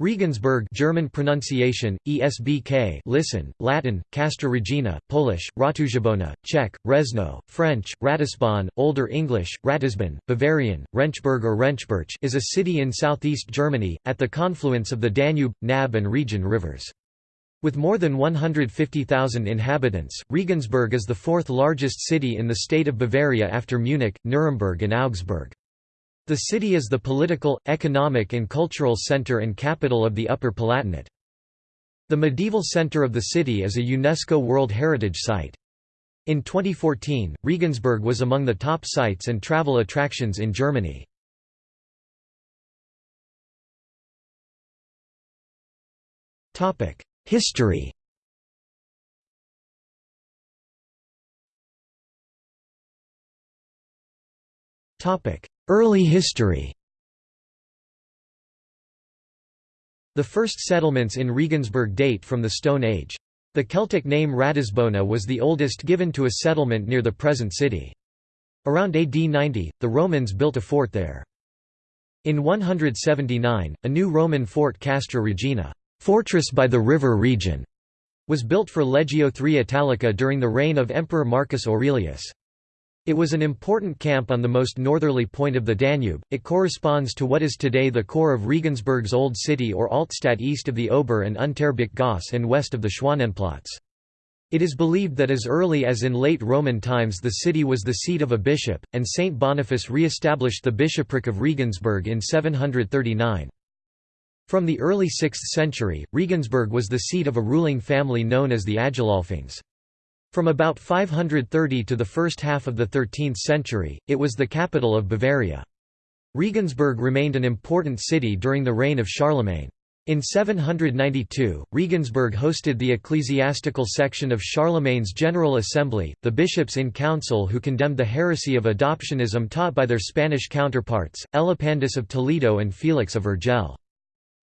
Regensburg German pronunciation, ESBK listen, Latin, Castra Regina, Polish, Ratuszabona, Czech, Resno, French, Ratisbon, Older English, Ratisbon, Bavarian, Rengschburg or Rengschburch is a city in southeast Germany, at the confluence of the Danube, Naab and Regen rivers. With more than 150,000 inhabitants, Regensburg is the fourth largest city in the state of Bavaria after Munich, Nuremberg and Augsburg. The city is the political, economic and cultural center and capital of the Upper Palatinate. The medieval center of the city is a UNESCO World Heritage Site. In 2014, Regensburg was among the top sites and travel attractions in Germany. History Early history The first settlements in Regensburg date from the Stone Age. The Celtic name Ratisbona was the oldest given to a settlement near the present city. Around AD 90, the Romans built a fort there. In 179, a new Roman fort Castra Regina fortress by the river Regen", was built for Legio III Italica during the reign of Emperor Marcus Aurelius. It was an important camp on the most northerly point of the Danube. It corresponds to what is today the core of Regensburg's Old City or Altstadt east of the Ober and Unterbach Gasse and west of the Schwanenplatz. It is believed that as early as in late Roman times the city was the seat of a bishop, and Saint Boniface re-established the bishopric of Regensburg in 739. From the early 6th century, Regensburg was the seat of a ruling family known as the Agilolfings. From about 530 to the first half of the 13th century, it was the capital of Bavaria. Regensburg remained an important city during the reign of Charlemagne. In 792, Regensburg hosted the ecclesiastical section of Charlemagne's General Assembly, the bishops in council who condemned the heresy of adoptionism taught by their Spanish counterparts, Elipandus of Toledo and Felix of Urgell.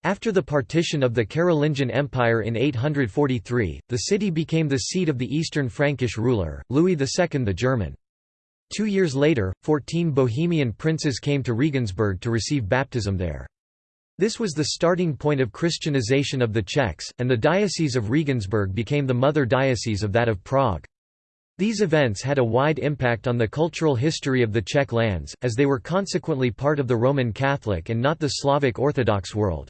After the partition of the Carolingian Empire in 843, the city became the seat of the Eastern Frankish ruler, Louis II the German. Two years later, fourteen Bohemian princes came to Regensburg to receive baptism there. This was the starting point of Christianization of the Czechs, and the Diocese of Regensburg became the mother diocese of that of Prague. These events had a wide impact on the cultural history of the Czech lands, as they were consequently part of the Roman Catholic and not the Slavic Orthodox world.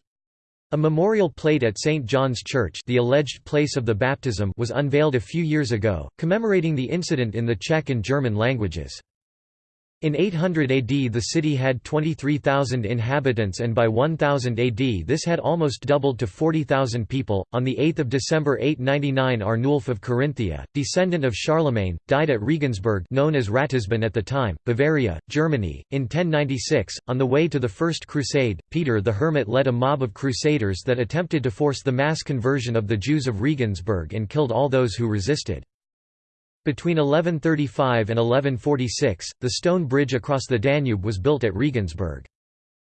A memorial plate at St. John's Church the alleged place of the baptism was unveiled a few years ago, commemorating the incident in the Czech and German languages. In 800 AD the city had 23,000 inhabitants and by 1000 AD this had almost doubled to 40,000 people. On the 8th of December 899 Arnulf of Carinthia, descendant of Charlemagne, died at Regensburg known as Ratisbon at the time, Bavaria, Germany. In 1096, on the way to the First Crusade, Peter the Hermit led a mob of crusaders that attempted to force the mass conversion of the Jews of Regensburg and killed all those who resisted. Between 1135 and 1146, the stone bridge across the Danube was built at Regensburg.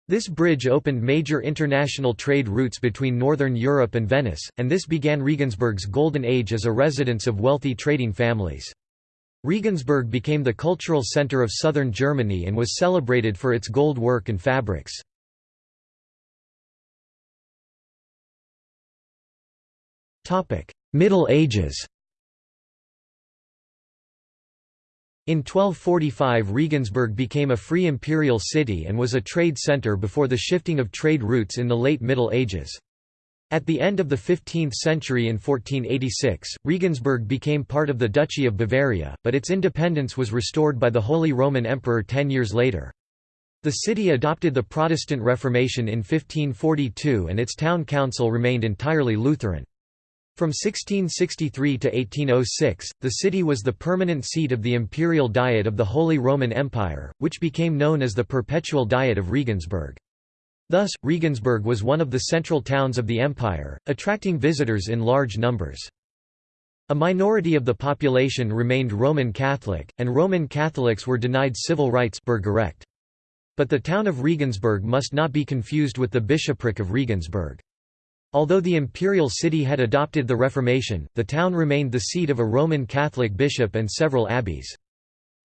This bridge opened major international trade routes between northern Europe and Venice, and this began Regensburg's golden age as a residence of wealthy trading families. Regensburg became the cultural center of southern Germany and was celebrated for its gold work and fabrics. Middle Ages In 1245 Regensburg became a free imperial city and was a trade centre before the shifting of trade routes in the late Middle Ages. At the end of the 15th century in 1486, Regensburg became part of the Duchy of Bavaria, but its independence was restored by the Holy Roman Emperor ten years later. The city adopted the Protestant Reformation in 1542 and its town council remained entirely Lutheran. From 1663 to 1806, the city was the permanent seat of the imperial diet of the Holy Roman Empire, which became known as the Perpetual Diet of Regensburg. Thus, Regensburg was one of the central towns of the empire, attracting visitors in large numbers. A minority of the population remained Roman Catholic, and Roman Catholics were denied civil rights But the town of Regensburg must not be confused with the bishopric of Regensburg. Although the imperial city had adopted the Reformation, the town remained the seat of a Roman Catholic bishop and several abbeys.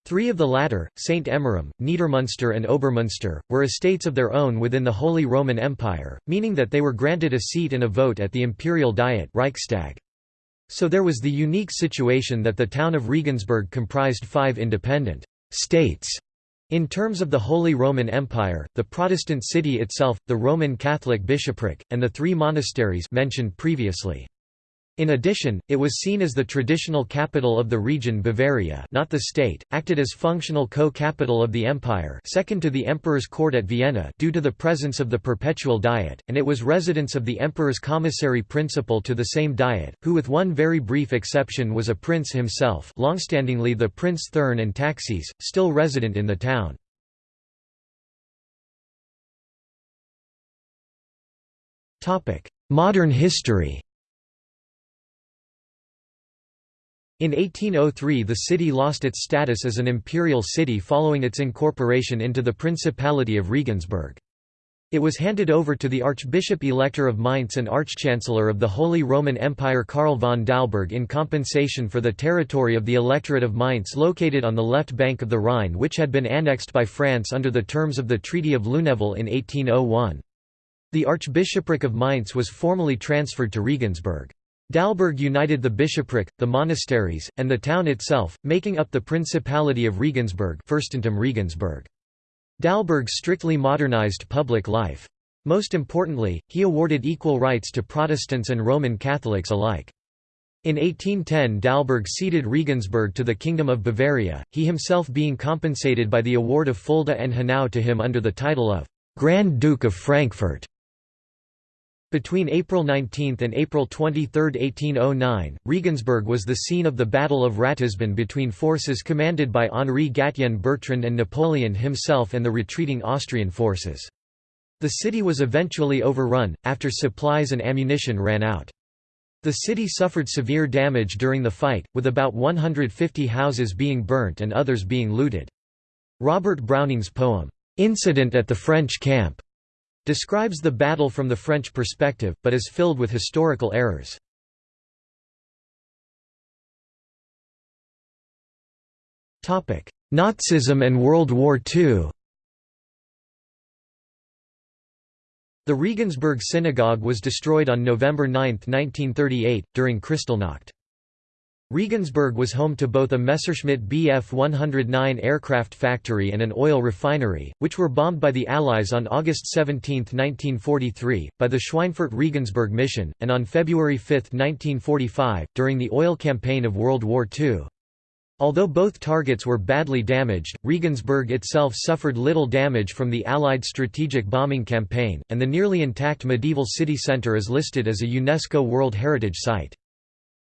Three of the latter, St. Emmeram, Niedermünster and Obermünster, were estates of their own within the Holy Roman Empire, meaning that they were granted a seat and a vote at the imperial diet Reichstag. So there was the unique situation that the town of Regensburg comprised five independent states in terms of the Holy Roman Empire, the Protestant city itself, the Roman Catholic bishopric, and the three monasteries mentioned previously. In addition, it was seen as the traditional capital of the region Bavaria not the state, acted as functional co-capital of the empire second to the emperor's court at Vienna due to the presence of the perpetual diet, and it was residence of the emperor's commissary principal to the same diet, who with one very brief exception was a prince himself longstandingly the Prince Thurn and Taxis, still resident in the town. Modern history In 1803 the city lost its status as an imperial city following its incorporation into the Principality of Regensburg. It was handed over to the Archbishop-Elector of Mainz and Archchancellor of the Holy Roman Empire Karl von Dalberg in compensation for the territory of the Electorate of Mainz located on the left bank of the Rhine which had been annexed by France under the terms of the Treaty of Lunéville in 1801. The Archbishopric of Mainz was formally transferred to Regensburg. Dalberg united the bishopric, the monasteries, and the town itself, making up the Principality of Regensburg Fürstentum Regensburg. Dalberg strictly modernized public life. Most importantly, he awarded equal rights to Protestants and Roman Catholics alike. In 1810 Dalberg ceded Regensburg to the Kingdom of Bavaria, he himself being compensated by the award of Fulda and Hanau to him under the title of Grand Duke of Frankfurt. Between April 19 and April 23, 1809, Regensburg was the scene of the Battle of Ratisbon between forces commanded by Henri Gatien Bertrand and Napoleon himself and the retreating Austrian forces. The city was eventually overrun, after supplies and ammunition ran out. The city suffered severe damage during the fight, with about 150 houses being burnt and others being looted. Robert Browning's poem, "'Incident at the French Camp' describes the battle from the French perspective, but is filled with historical errors. Nazism and World War II The Regensburg Synagogue was destroyed on November 9, 1938, during Kristallnacht. Regensburg was home to both a Messerschmitt Bf 109 aircraft factory and an oil refinery, which were bombed by the Allies on August 17, 1943, by the Schweinfurt Regensburg mission, and on February 5, 1945, during the oil campaign of World War II. Although both targets were badly damaged, Regensburg itself suffered little damage from the Allied strategic bombing campaign, and the nearly intact medieval city centre is listed as a UNESCO World Heritage Site.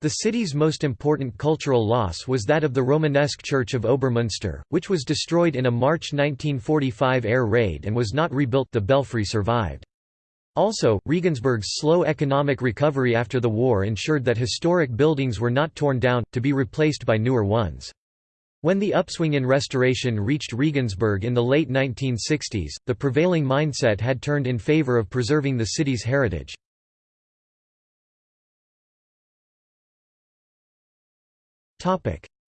The city's most important cultural loss was that of the Romanesque Church of Obermünster, which was destroyed in a March 1945 air raid and was not rebuilt the belfry survived. Also, Regensburg's slow economic recovery after the war ensured that historic buildings were not torn down, to be replaced by newer ones. When the upswing in restoration reached Regensburg in the late 1960s, the prevailing mindset had turned in favor of preserving the city's heritage.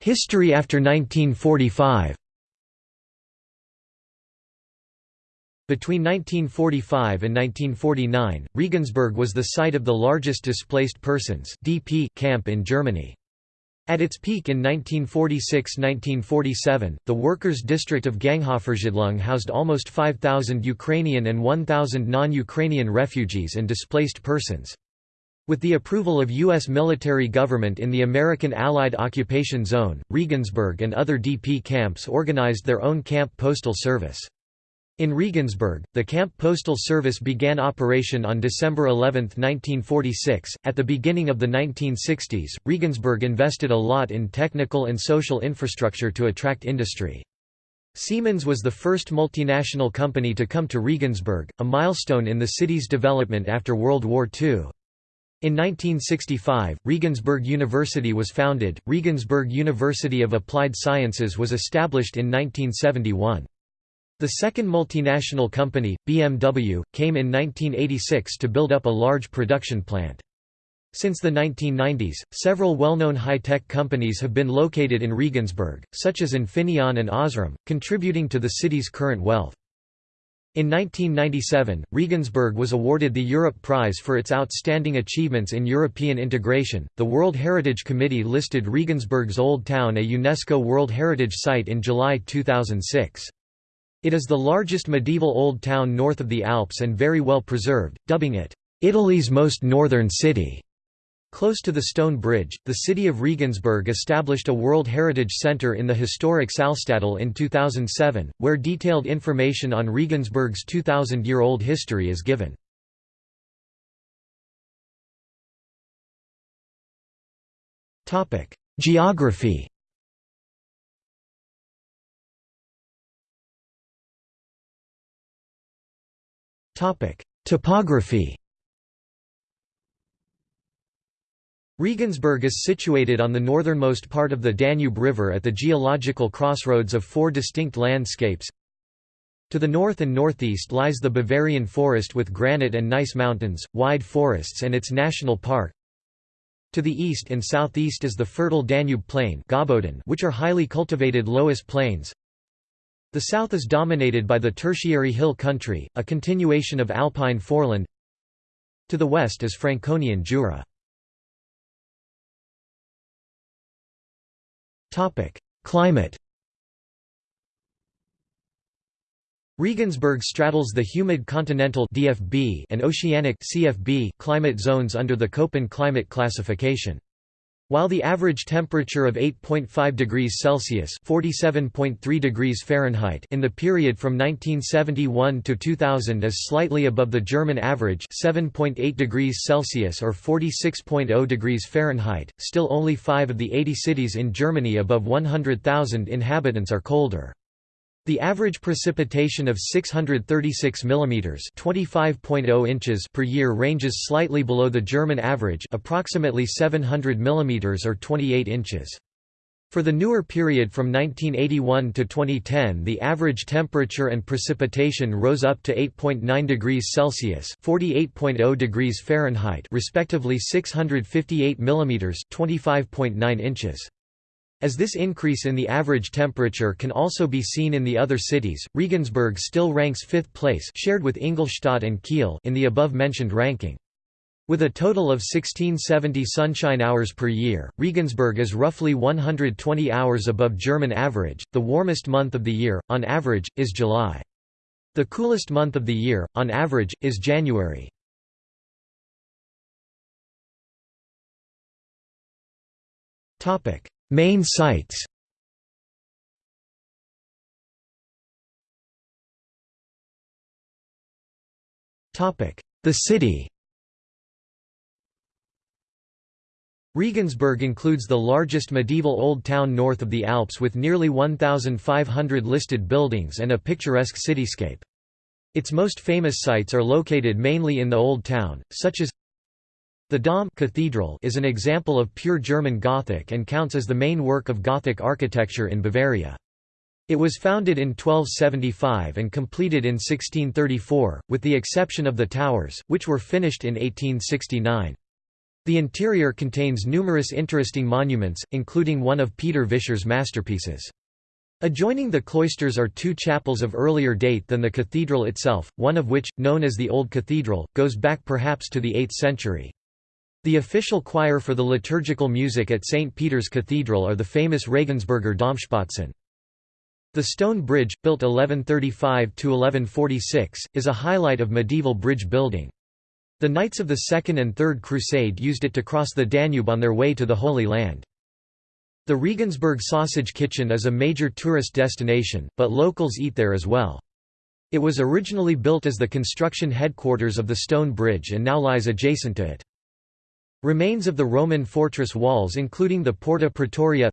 History after 1945 Between 1945 and 1949, Regensburg was the site of the largest displaced persons (DP) camp in Germany. At its peak in 1946–1947, the workers' district of Ganghofersiedlung housed almost 5,000 Ukrainian and 1,000 non-Ukrainian refugees and displaced persons. With the approval of U.S. military government in the American Allied Occupation Zone, Regensburg and other DP camps organized their own camp postal service. In Regensburg, the Camp Postal Service began operation on December 11, 1946. At the beginning of the 1960s, Regensburg invested a lot in technical and social infrastructure to attract industry. Siemens was the first multinational company to come to Regensburg, a milestone in the city's development after World War II. In 1965, Regensburg University was founded. Regensburg University of Applied Sciences was established in 1971. The second multinational company, BMW, came in 1986 to build up a large production plant. Since the 1990s, several well-known high-tech companies have been located in Regensburg, such as Infineon and Osram, contributing to the city's current wealth. In 1997, Regensburg was awarded the Europe Prize for its outstanding achievements in European integration. The World Heritage Committee listed Regensburg's Old Town a UNESCO World Heritage Site in July 2006. It is the largest medieval old town north of the Alps and very well preserved, dubbing it, Italy's most northern city. Close to the Stone Bridge, the city of Regensburg established a World Heritage Center in the historic Salzstadel in 2007, where detailed information on Regensburg's 2,000-year-old history is given. Geography Topography Regensburg is situated on the northernmost part of the Danube River at the geological crossroads of four distinct landscapes. To the north and northeast lies the Bavarian forest with granite and gneiss mountains, wide forests and its national park. To the east and southeast is the fertile Danube plain which are highly cultivated loess plains. The south is dominated by the tertiary hill country, a continuation of alpine foreland. To the west is Franconian Jura. Climate Regensburg straddles the humid continental DFB and oceanic CFB climate zones under the Köppen climate classification. While the average temperature of 8.5 degrees Celsius (47.3 degrees Fahrenheit) in the period from 1971 to 2000 is slightly above the German average (7.8 degrees Celsius or 46.0 degrees Fahrenheit), still only 5 of the 80 cities in Germany above 100,000 inhabitants are colder. The average precipitation of 636 mm (25.0 inches) per year ranges slightly below the German average, approximately 700 mm or 28 inches. For the newer period from 1981 to 2010 the average temperature and precipitation rose up to 8.9 degrees Celsius (48.0 degrees Fahrenheit) respectively 658 mm (25.9 inches). As this increase in the average temperature can also be seen in the other cities, Regensburg still ranks fifth place shared with Ingolstadt and Kiel in the above-mentioned ranking. With a total of 1670 sunshine hours per year, Regensburg is roughly 120 hours above German average. The warmest month of the year, on average, is July. The coolest month of the year, on average, is January. Topic: Main sites. The city. Regensburg includes the largest medieval old town north of the Alps with nearly 1,500 listed buildings and a picturesque cityscape. Its most famous sites are located mainly in the Old Town, such as the Dom cathedral is an example of pure German Gothic and counts as the main work of Gothic architecture in Bavaria. It was founded in 1275 and completed in 1634, with the exception of the towers, which were finished in 1869. The interior contains numerous interesting monuments, including one of Peter Vischer's masterpieces. Adjoining the cloisters are two chapels of earlier date than the cathedral itself, one of which, known as the Old Cathedral, goes back perhaps to the 8th century. The official choir for the liturgical music at St. Peter's Cathedral are the famous Regensburger Domspatzen. The stone bridge, built 1135–1146, is a highlight of medieval bridge building. The Knights of the Second and Third Crusade used it to cross the Danube on their way to the Holy Land. The Regensburg Sausage Kitchen is a major tourist destination, but locals eat there as well. It was originally built as the construction headquarters of the Stone Bridge and now lies adjacent to it. Remains of the Roman fortress walls including the Porta Praetoria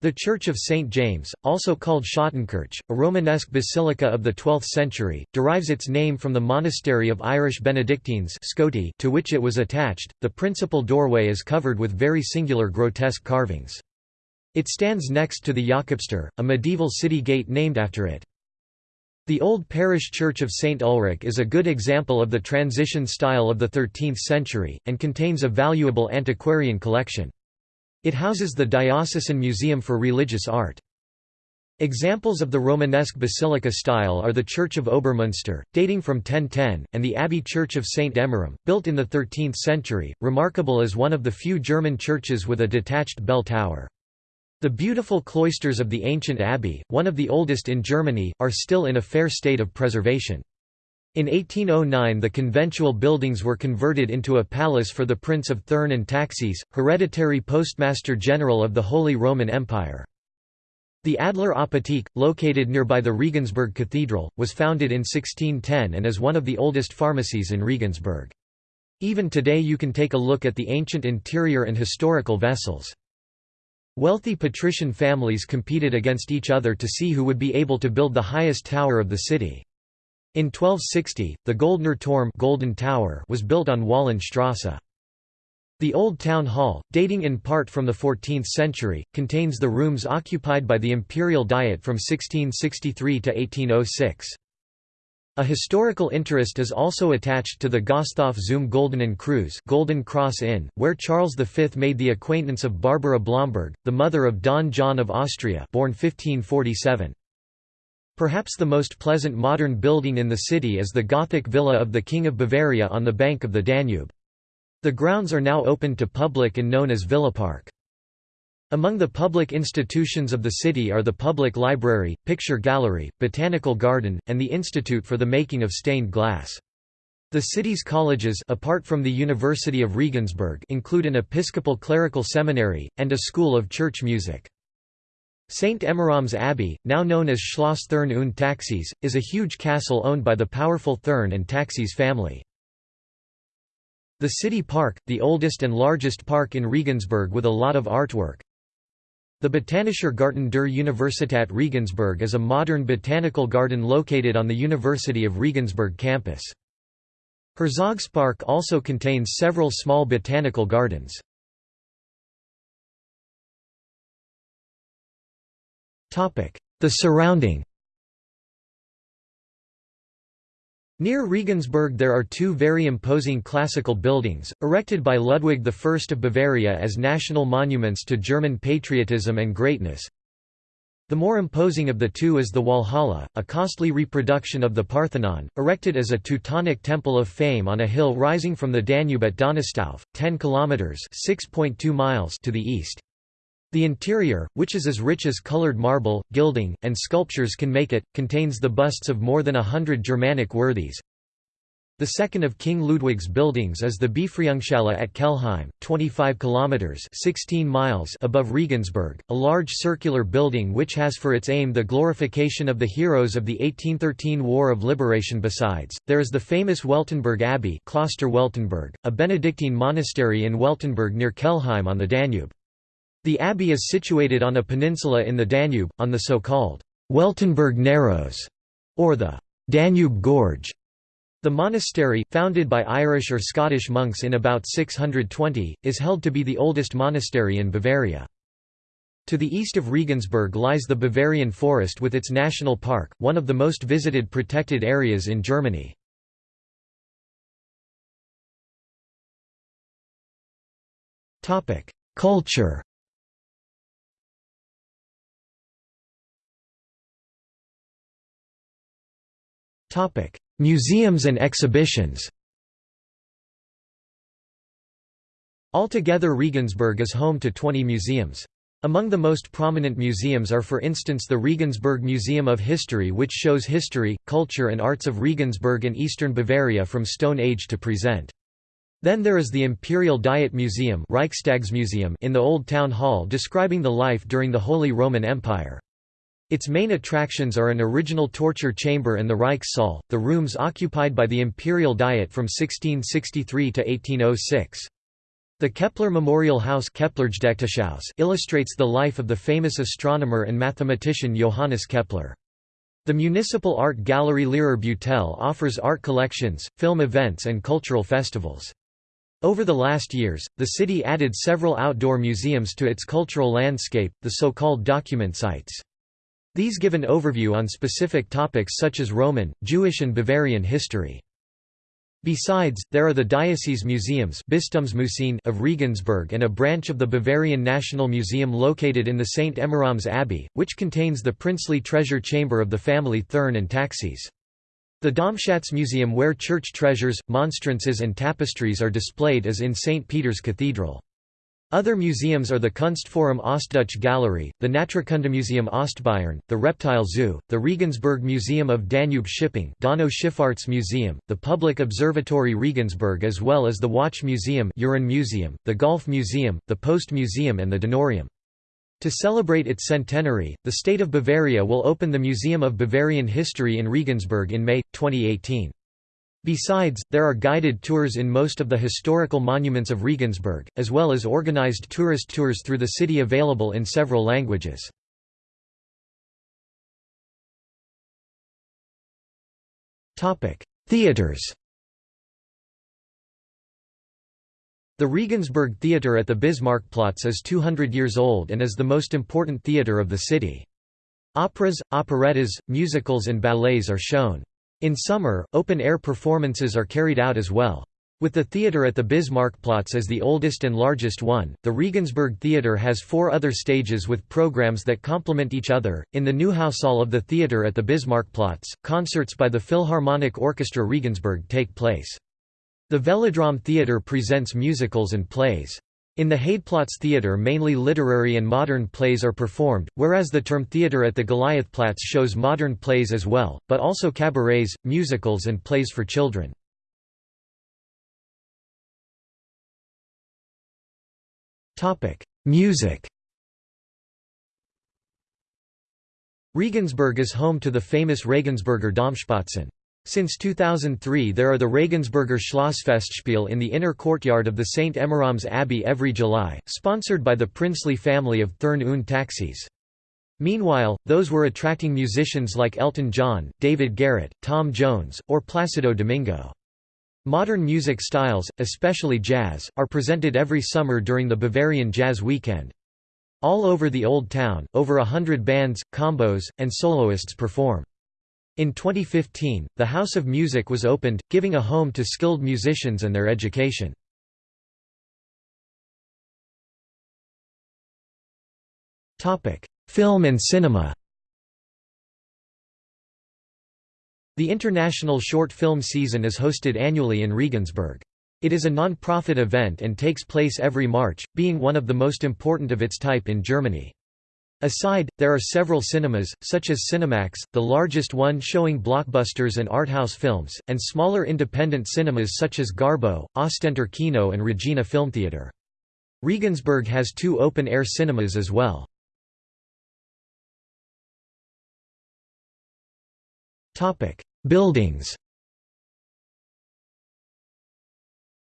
The Church of St. James, also called Schottenkirch, a Romanesque basilica of the 12th century, derives its name from the monastery of Irish Benedictines to which it was attached. The principal doorway is covered with very singular grotesque carvings. It stands next to the Jakobstor, a medieval city gate named after it. The old parish church of St. Ulrich is a good example of the transition style of the 13th century, and contains a valuable antiquarian collection. It houses the Diocesan Museum for Religious Art. Examples of the Romanesque basilica style are the Church of Obermünster, dating from 1010, and the Abbey Church of St. Emmeram, built in the 13th century, remarkable as one of the few German churches with a detached bell tower. The beautiful cloisters of the ancient abbey, one of the oldest in Germany, are still in a fair state of preservation. In 1809 the conventual buildings were converted into a palace for the Prince of Thurn and Taxis, hereditary Postmaster General of the Holy Roman Empire. The Adler Apotheke, located nearby the Regensburg Cathedral, was founded in 1610 and is one of the oldest pharmacies in Regensburg. Even today you can take a look at the ancient interior and historical vessels. Wealthy patrician families competed against each other to see who would be able to build the highest tower of the city. In 1260, the Goldner Turm Golden Tower was built on Wahlenstrasse. The Old Town Hall, dating in part from the 14th century, contains the rooms occupied by the Imperial Diet from 1663 to 1806. A historical interest is also attached to the Gasthof zum Goldenen Kreuz Golden Cross Inn, where Charles V made the acquaintance of Barbara Blomberg, the mother of Don John of Austria born 1547. Perhaps the most pleasant modern building in the city is the Gothic villa of the King of Bavaria on the bank of the Danube. The grounds are now open to public and known as Villa Park. Among the public institutions of the city are the Public Library, Picture Gallery, Botanical Garden, and the Institute for the Making of Stained Glass. The city's colleges apart from the University of Regensburg include an Episcopal Clerical Seminary, and a School of Church Music. St. Emmeram's Abbey, now known as Schloss Thurn und Taxis, is a huge castle owned by the powerful Thurn and Taxis family. The city park, the oldest and largest park in Regensburg with a lot of artwork, the Botanischer Garten der Universität Regensburg is a modern botanical garden located on the University of Regensburg campus. Herzogspark also contains several small botanical gardens. The surrounding Near Regensburg there are two very imposing classical buildings, erected by Ludwig I of Bavaria as national monuments to German patriotism and greatness. The more imposing of the two is the Walhalla, a costly reproduction of the Parthenon, erected as a Teutonic temple of fame on a hill rising from the Danube at Donaustauf, 10 kilometers (6.2 miles) to the east. The interior, which is as rich as colored marble, gilding, and sculptures can make it, contains the busts of more than a hundred Germanic worthies. The second of King Ludwig's buildings is the Befreiungshalle at Kelheim, 25 kilometers (16 miles) above Regensburg, a large circular building which has for its aim the glorification of the heroes of the 1813 War of Liberation. Besides, there is the famous Weltenburg Abbey, Kloster Weltenburg, a Benedictine monastery in Weltenburg near Kelheim on the Danube. The abbey is situated on a peninsula in the Danube, on the so-called Weltenburg Narrows, or the Danube Gorge. The monastery, founded by Irish or Scottish monks in about 620, is held to be the oldest monastery in Bavaria. To the east of Regensburg lies the Bavarian Forest with its national park, one of the most visited protected areas in Germany. Culture Museums and exhibitions Altogether Regensburg is home to 20 museums. Among the most prominent museums are for instance the Regensburg Museum of History which shows history, culture and arts of Regensburg and eastern Bavaria from Stone Age to present. Then there is the Imperial Diet Museum in the Old Town Hall describing the life during the Holy Roman Empire. Its main attractions are an original torture chamber and the Reichssaal, the rooms occupied by the Imperial Diet from 1663 to 1806. The Kepler Memorial House illustrates the life of the famous astronomer and mathematician Johannes Kepler. The Municipal Art Gallery Leerer Beutel offers art collections, film events and cultural festivals. Over the last years, the city added several outdoor museums to its cultural landscape, the so-called document sites. These give an overview on specific topics such as Roman, Jewish and Bavarian history. Besides, there are the diocese museums of Regensburg and a branch of the Bavarian National Museum located in the St. Emmeram's Abbey, which contains the princely treasure chamber of the family Thurn and Taxis. The Domschatzmuseum where church treasures, monstrances and tapestries are displayed is in St. Peter's Cathedral. Other museums are the Kunstforum Ostdeutsche Galerie, the Naturkundemuseum Ostbayern, the Reptile Zoo, the Regensburg Museum of Danube Shipping Donau Schifffahrts Museum, the Public Observatory Regensburg as well as the Watch Museum, Museum the Golf Museum, the Post Museum and the Donorium. To celebrate its centenary, the state of Bavaria will open the Museum of Bavarian History in Regensburg in May, 2018. Besides, there are guided tours in most of the historical monuments of Regensburg, as well as organized tourist tours through the city available in several languages. Theaters The Regensburg Theatre at the Bismarckplatz is 200 years old and is the most important theatre of the city. Operas, operettas, musicals and ballets are shown. In summer, open-air performances are carried out as well. With the theatre at the Bismarckplatz as the oldest and largest one, the Regensburg Theatre has four other stages with programs that complement each other. In the Neuhaushall of the theatre at the Bismarckplatz, concerts by the Philharmonic Orchestra Regensburg take place. The Velodrome Theatre presents musicals and plays. In the Haidplatz Theatre mainly literary and modern plays are performed, whereas the term Theatre at the Goliathplatz shows modern plays as well, but also cabarets, musicals and plays for children. Music Regensburg is home to the famous Regensburger Domspatzen. Since 2003 there are the Regensburger Schlossfestspiel in the inner courtyard of the St. Emmeram's Abbey every July, sponsored by the princely family of Thurn und Taxis. Meanwhile, those were attracting musicians like Elton John, David Garrett, Tom Jones, or Placido Domingo. Modern music styles, especially jazz, are presented every summer during the Bavarian Jazz Weekend. All over the Old Town, over a hundred bands, combos, and soloists perform. In 2015, the House of Music was opened, giving a home to skilled musicians and their education. Film and cinema The International Short Film Season is hosted annually in Regensburg. It is a non-profit event and takes place every March, being one of the most important of its type in Germany. Aside, there are several cinemas, such as Cinemax, the largest one showing blockbusters and arthouse films, and smaller independent cinemas such as Garbo, Ostentor Kino and Regina Filmtheater. Regensburg has two open-air cinemas as well. Buildings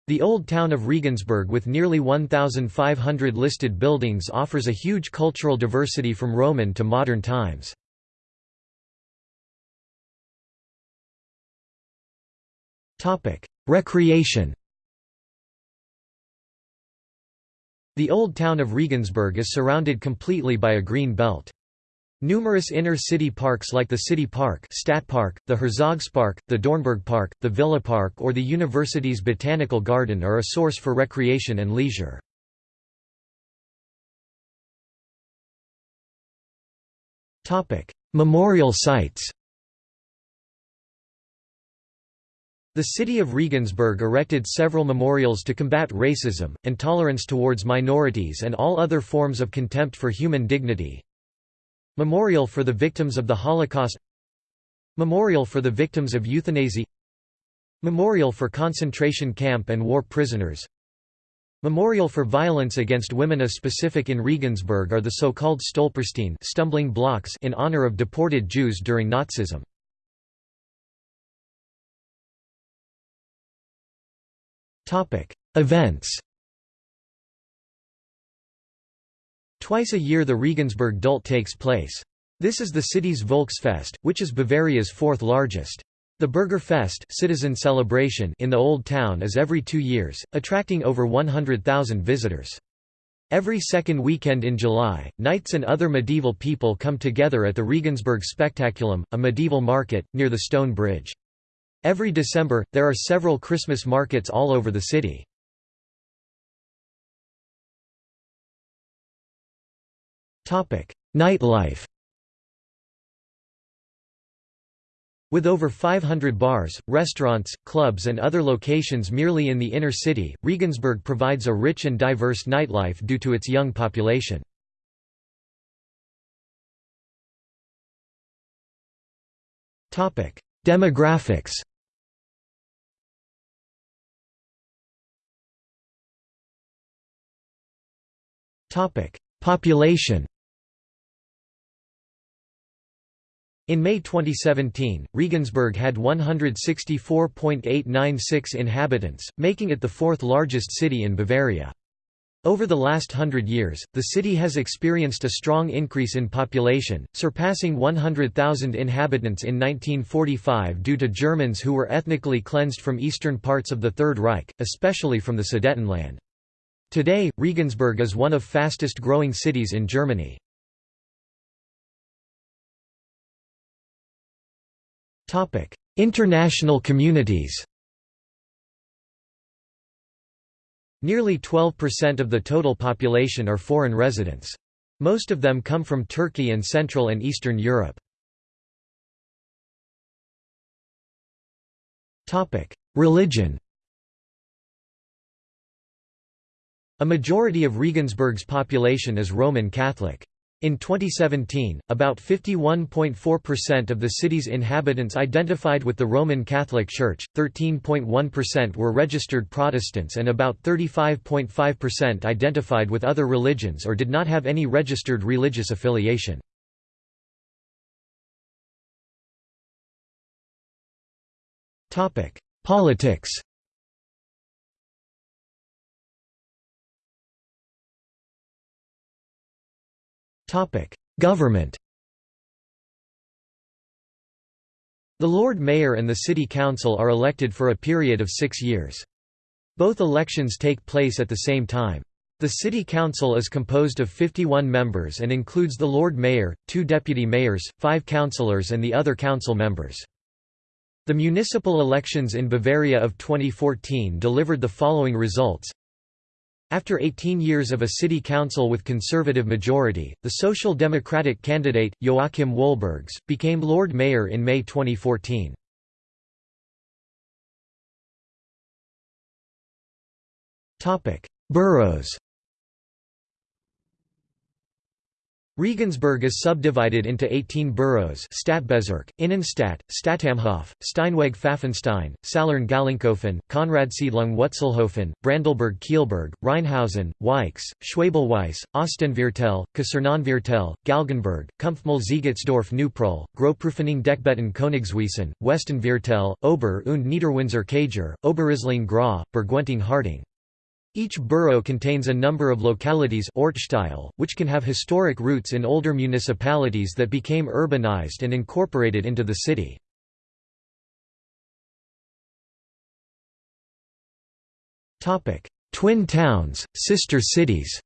The old town of Regensburg with nearly 1,500 listed buildings offers a huge cultural diversity from Roman to modern times. Recreation The old town of Regensburg is surrounded completely by a green belt. Numerous inner-city parks like the City Park Stadtpark, the Herzogspark, the Dörnberg Park, the Villa Park or the university's Botanical Garden are a source for recreation and leisure. Memorial sites The city of Regensburg erected several memorials to combat racism, intolerance towards minorities and all other forms of contempt for human dignity, Memorial for the Victims of the Holocaust. Memorial for the Victims of Euthanasia. Memorial for concentration camp and war prisoners. Memorial for violence against women A specific in Regensburg are the so-called Stolpersteine stumbling blocks in honor of deported Jews during Nazism. Events Twice a year the Regensburg Dult takes place. This is the city's Volksfest, which is Bavaria's fourth largest. The Bürgerfest citizen celebration in the Old Town is every two years, attracting over 100,000 visitors. Every second weekend in July, knights and other medieval people come together at the Regensburg Spectaculum, a medieval market, near the stone bridge. Every December, there are several Christmas markets all over the city. Nightlife With over 500 bars, restaurants, clubs and other locations merely in the inner city, Regensburg provides a rich and diverse nightlife due to its young population. Demographics Population In May 2017, Regensburg had 164.896 inhabitants, making it the fourth largest city in Bavaria. Over the last hundred years, the city has experienced a strong increase in population, surpassing 100,000 inhabitants in 1945 due to Germans who were ethnically cleansed from eastern parts of the Third Reich, especially from the Sudetenland. Today, Regensburg is one of fastest growing cities in Germany. International communities Nearly 12% of the total population are foreign residents. Most of them come from Turkey and Central and Eastern Europe. Religion A majority of Regensburg's population is Roman Catholic. In 2017, about 51.4% of the city's inhabitants identified with the Roman Catholic Church, 13.1% were registered Protestants and about 35.5% identified with other religions or did not have any registered religious affiliation. Politics Government The Lord Mayor and the City Council are elected for a period of six years. Both elections take place at the same time. The City Council is composed of 51 members and includes the Lord Mayor, two deputy mayors, five councillors and the other council members. The municipal elections in Bavaria of 2014 delivered the following results after 18 years of a city council with conservative majority, the Social Democratic candidate, Joachim Wolbergs, became Lord Mayor in May 2014. Boroughs Regensburg is subdivided into 18 boroughs Stadtbezirk, Innenstadt, Stadtamhof, Steinweg Pfaffenstein, Salern Gallenkopfen, Konradsiedlung Wutzelhofen, Brandelburg Kielburg, Reinhausen, Weichs, Schwabelweis, Ostenviertel, Kasernenviertel, Galgenberg, Kumpfmühl Neuproll, Großprüfening Deckbetten Königswiesen, Westenviertel, Ober- und Niederwinzer Kager, Oberisling Gra, Bergwenting Harding. Each borough contains a number of localities which can have historic roots in older municipalities that became urbanized and incorporated into the city. Twin towns, sister cities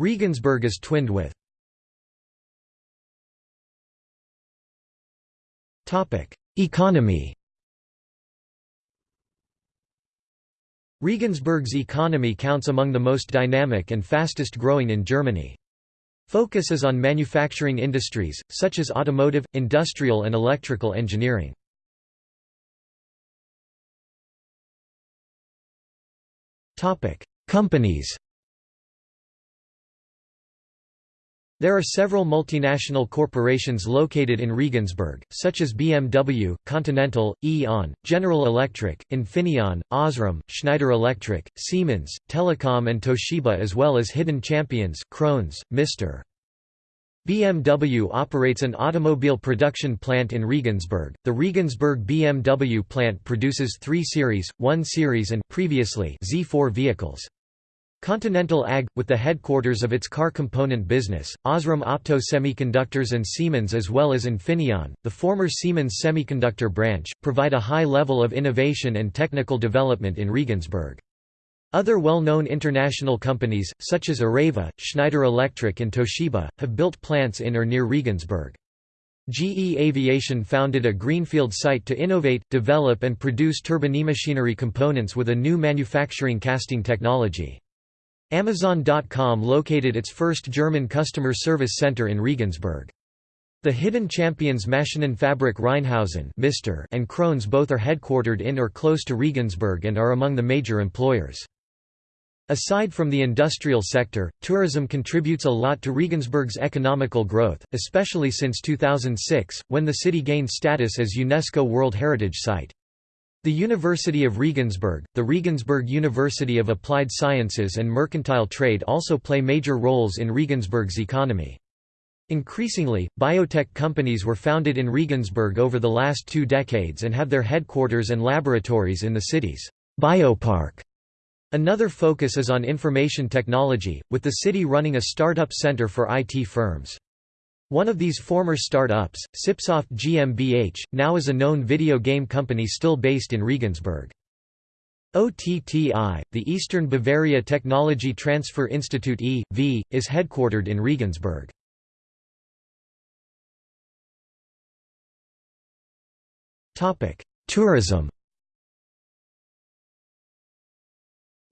Regensburg is twinned with Economy Regensburg's economy counts among the most dynamic and fastest growing in Germany. Focus is on manufacturing industries, such as automotive, industrial and electrical engineering. Companies There are several multinational corporations located in Regensburg, such as BMW, Continental, E.ON, General Electric, Infineon, Osram, Schneider Electric, Siemens, Telecom and Toshiba as well as hidden champions, Krones, Mr. BMW operates an automobile production plant in Regensburg. The Regensburg BMW plant produces 3 Series, 1 Series and previously Z4 vehicles. Continental AG, with the headquarters of its car component business, Osram Opto Semiconductors and Siemens as well as Infineon, the former Siemens semiconductor branch, provide a high level of innovation and technical development in Regensburg. Other well-known international companies, such as Areva, Schneider Electric and Toshiba, have built plants in or near Regensburg. GE Aviation founded a greenfield site to innovate, develop and produce turbinemachinery components with a new manufacturing casting technology. Amazon.com located its first German customer service center in Regensburg. The hidden champions Maschinenfabrik Reinhausen Mister and Krones both are headquartered in or close to Regensburg and are among the major employers. Aside from the industrial sector, tourism contributes a lot to Regensburg's economical growth, especially since 2006, when the city gained status as UNESCO World Heritage Site. The University of Regensburg, the Regensburg University of Applied Sciences and Mercantile Trade also play major roles in Regensburg's economy. Increasingly, biotech companies were founded in Regensburg over the last two decades and have their headquarters and laboratories in the city's biopark. Another focus is on information technology, with the city running a startup center for IT firms. One of these former startups, CipSoft GmbH, now is a known video game company still based in Regensburg. OTTI, the Eastern Bavaria Technology Transfer Institute e.V., is headquartered in Regensburg. Tourism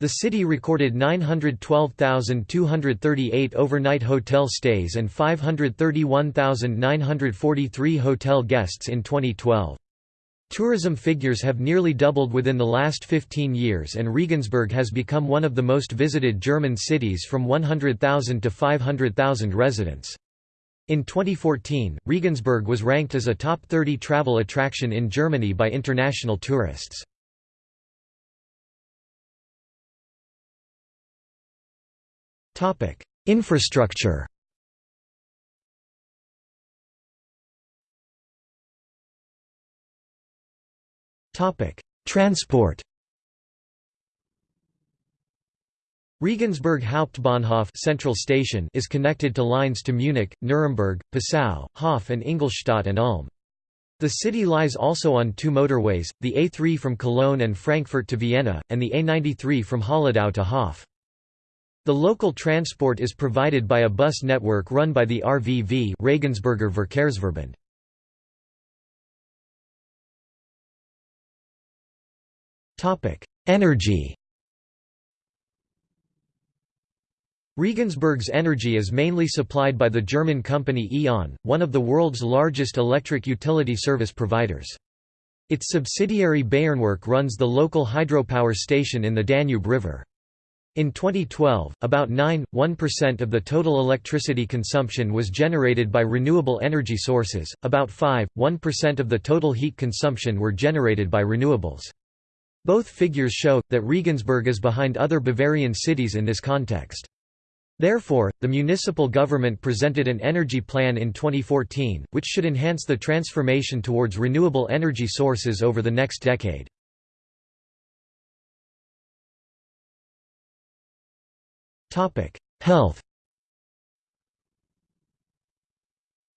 The city recorded 912,238 overnight hotel stays and 531,943 hotel guests in 2012. Tourism figures have nearly doubled within the last 15 years and Regensburg has become one of the most visited German cities from 100,000 to 500,000 residents. In 2014, Regensburg was ranked as a top 30 travel attraction in Germany by international tourists. Infrastructure Transport Regensburg Hauptbahnhof Central Station is connected to lines to Munich, Nuremberg, Passau, Hof and Ingolstadt and Ulm. The city lies also on two motorways, the A3 from Cologne and Frankfurt to Vienna, and the A93 from Holledau to Hof. The local transport is provided by a bus network run by the RVV Regensburger Verkehrsverbund. Energy Regensburg's energy is mainly supplied by the German company E.ON, one of the world's largest electric utility service providers. Its subsidiary Bayernwerk runs the local hydropower station in the Danube River. In 2012, about 9.1% of the total electricity consumption was generated by renewable energy sources, about 5.1% of the total heat consumption were generated by renewables. Both figures show, that Regensburg is behind other Bavarian cities in this context. Therefore, the municipal government presented an energy plan in 2014, which should enhance the transformation towards renewable energy sources over the next decade. Topic: Health.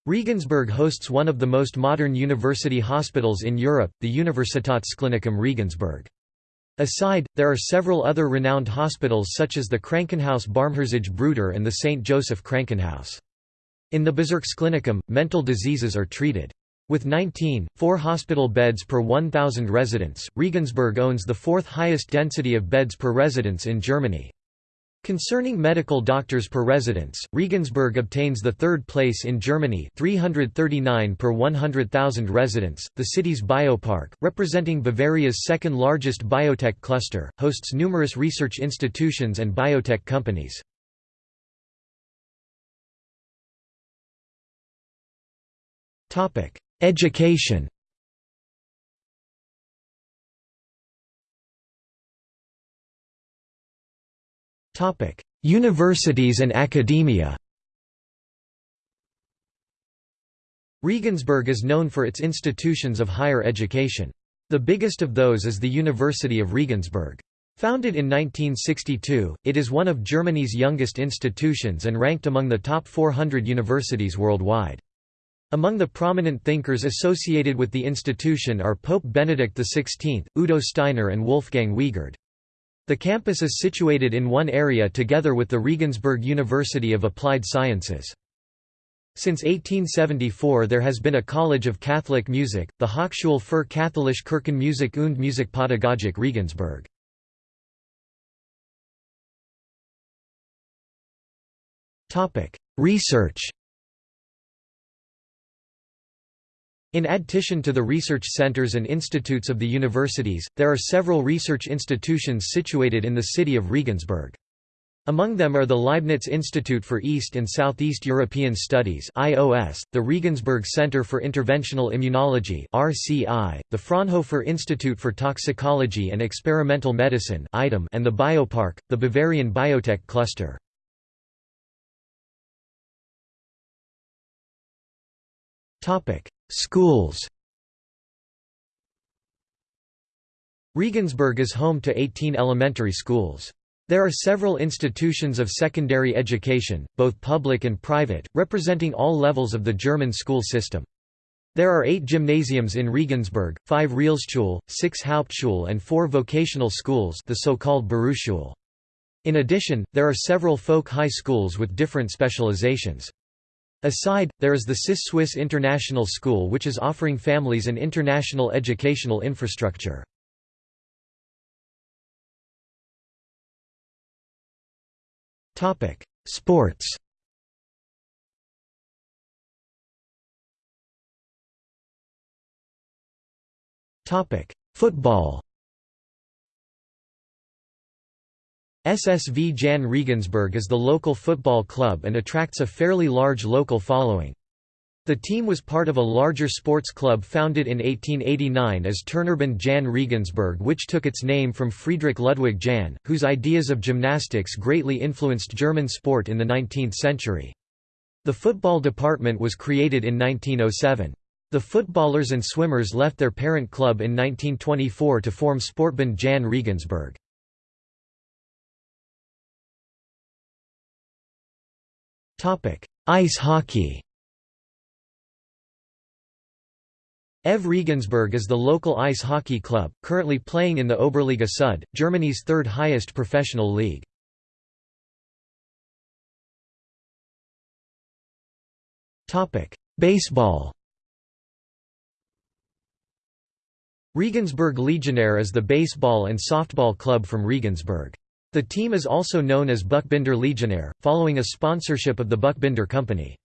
Regensburg hosts one of the most modern university hospitals in Europe, the Universitätsklinikum Regensburg. Aside, there are several other renowned hospitals such as the Krankenhaus Barmherzige Brüder and the St. Joseph Krankenhaus. In the Bezirksklinikum, mental diseases are treated. With 19, 4 hospital beds per 1,000 residents, Regensburg owns the fourth highest density of beds per residence in Germany. Concerning medical doctors per residence, Regensburg obtains the third place in Germany 339 per 100,000 residents. The city's biopark, representing Bavaria's second largest biotech cluster, hosts numerous research institutions and biotech companies. Education Topic: Universities and academia. Regensburg is known for its institutions of higher education. The biggest of those is the University of Regensburg. Founded in 1962, it is one of Germany's youngest institutions and ranked among the top 400 universities worldwide. Among the prominent thinkers associated with the institution are Pope Benedict XVI, Udo Steiner and Wolfgang Wiegard. The campus is situated in one area together with the Regensburg University of Applied Sciences. Since 1874 there has been a College of Catholic Music, the Hochschule für katholische Kirchenmusik und Musikpädagogik Regensburg. Research In addition to the research centers and institutes of the universities, there are several research institutions situated in the city of Regensburg. Among them are the Leibniz Institute for East and Southeast European Studies (IOS), the Regensburg Center for Interventional Immunology (RCI), the Fraunhofer Institute for Toxicology and Experimental Medicine (ITEM), and the Biopark, the Bavarian Biotech Cluster. Topic: Schools Regensburg is home to 18 elementary schools. There are several institutions of secondary education, both public and private, representing all levels of the German school system. There are eight gymnasiums in Regensburg, five Realschule, six Hauptschule and four vocational schools the so-called Berufsschule. In addition, there are several folk high schools with different specializations. Aside, there is the CIS Swiss International School which is offering families an international educational infrastructure. Sports Football SSV Jahn Regensburg is the local football club and attracts a fairly large local following. The team was part of a larger sports club founded in 1889 as Turnerbund Jahn Regensburg which took its name from Friedrich Ludwig Jahn, whose ideas of gymnastics greatly influenced German sport in the 19th century. The football department was created in 1907. The footballers and swimmers left their parent club in 1924 to form Sportbund Jahn Regensburg. Ice hockey EV Regensburg is the local ice hockey club, currently playing in the Oberliga Süd, Germany's third highest professional league. Topic: Baseball Regensburg Legionnaire is the baseball and softball club from Regensburg. The team is also known as Buchbinder Legionnaire, following a sponsorship of the Buchbinder Company.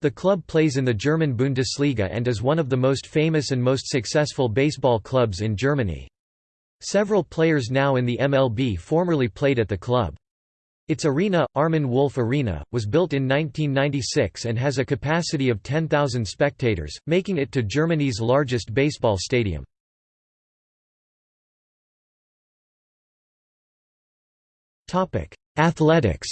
The club plays in the German Bundesliga and is one of the most famous and most successful baseball clubs in Germany. Several players now in the MLB formerly played at the club. Its arena, Armin Wolf Arena, was built in 1996 and has a capacity of 10,000 spectators, making it to Germany's largest baseball stadium. Athletics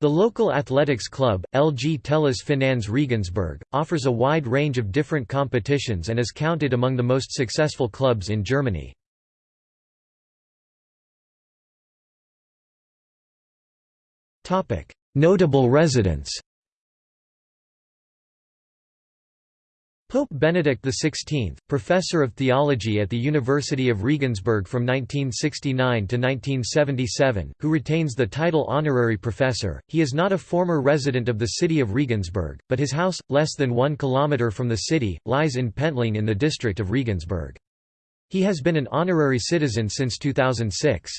The local athletics club, LG Telis Finanz Regensburg, offers a wide range of different competitions and is counted among the most successful clubs in Germany. Notable residents Pope Benedict XVI, professor of theology at the University of Regensburg from 1969 to 1977, who retains the title honorary professor. He is not a former resident of the city of Regensburg, but his house, less than one kilometre from the city, lies in Pentling in the district of Regensburg. He has been an honorary citizen since 2006.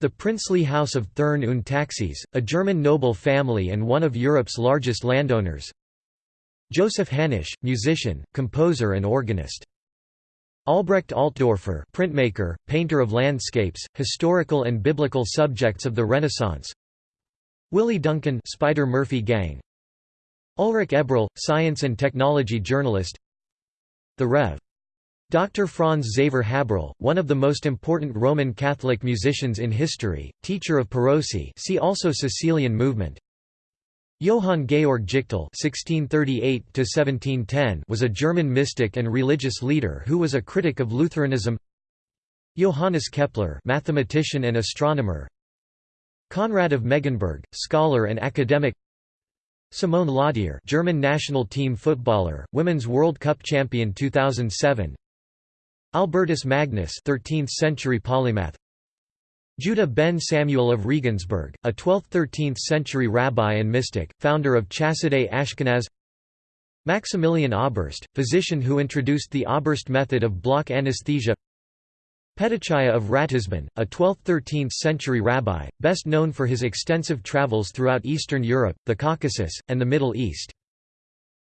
The princely house of Thurn und Taxis, a German noble family and one of Europe's largest landowners, Joseph Hanisch, musician, composer and organist. Albrecht Altdorfer printmaker, painter of landscapes, historical and biblical subjects of the Renaissance Willie Duncan Spider Murphy Gang Ulrich Eberl, science and technology journalist The Rev. Dr. Franz Xaver Haberl, one of the most important Roman Catholic musicians in history, teacher of Perosi see also Cecilian movement Johann Georg (1638–1710) was a German mystic and religious leader who was a critic of Lutheranism. Johannes Kepler, mathematician and astronomer. Conrad of Megenberg, scholar and academic. Simone Laudehr, German national team footballer, Women's World Cup champion 2007. Albertus Magnus 13th century polymath Judah ben Samuel of Regensburg, a 12th–13th century rabbi and mystic, founder of Chassidei Ashkenaz. Maximilian Oberst, physician who introduced the Oberst method of block anesthesia. Petachiah of Ratisbon, a 12th–13th century rabbi, best known for his extensive travels throughout Eastern Europe, the Caucasus, and the Middle East.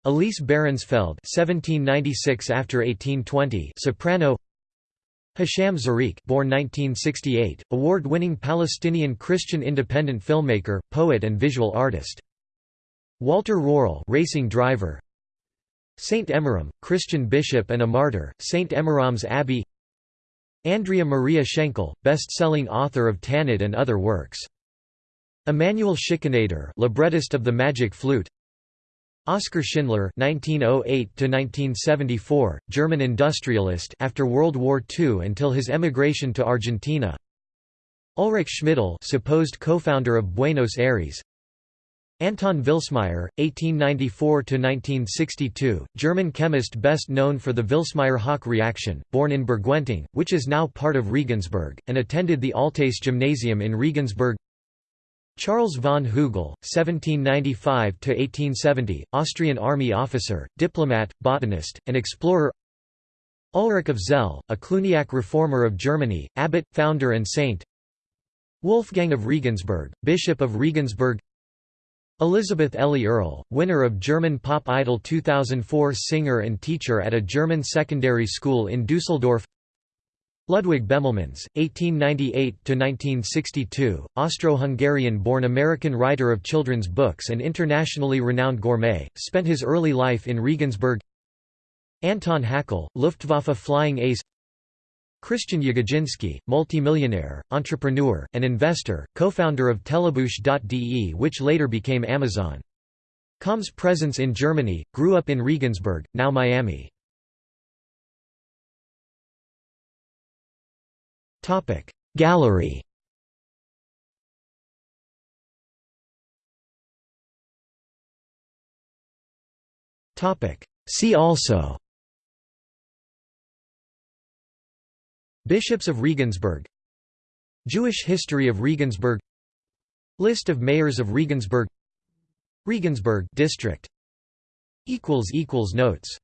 Elise Barenfeld 1796 after 1820 soprano Hisham Zreiq born 1968, award-winning Palestinian Christian independent filmmaker, poet and visual artist. Walter Röhrl racing driver Saint Emmeram, Christian bishop and a martyr, Saint Emmeram's Abbey Andrea Maria Schenkel, best-selling author of Tannöd and other works. Emanuel Schikaneder librettist of The Magic Flute Oskar Schindler (1908–1974), German industrialist after World War II until his emigration to Argentina. Ulrich Schmidl, supposed co-founder of Buenos Aires. Anton Vilsmeier, 1894–1962, German chemist best known for the Vilsmeier-Haack reaction, born in Burgweinting, which is now part of Regensburg, and attended the Altes Gymnasium in Regensburg Charles von Hügel, 1795–1870, Austrian army officer, diplomat, botanist, and explorer. Ulrich of Zell, a Cluniac reformer of Germany, abbot, founder and saint. Wolfgang of Regensburg, Bishop of Regensburg. Elizabeth Elli Erl, winner of German Pop Idol 2004 singer and teacher at a German secondary school in Dusseldorf Ludwig Bemelmans, 1898–1962, Austro-Hungarian-born American writer of children's books and internationally renowned gourmet, spent his early life in Regensburg Anton Hackl, Luftwaffe flying ace Christian Jagodzinski, multimillionaire, entrepreneur, and investor, co-founder of Telebuch.de which later became Amazon. Com's presence in Germany, grew up in Regensburg, now Miami. Gallery. See also. Bishops of Regensburg. Jewish history of Regensburg. List of mayors of Regensburg. Regensburg district. Notes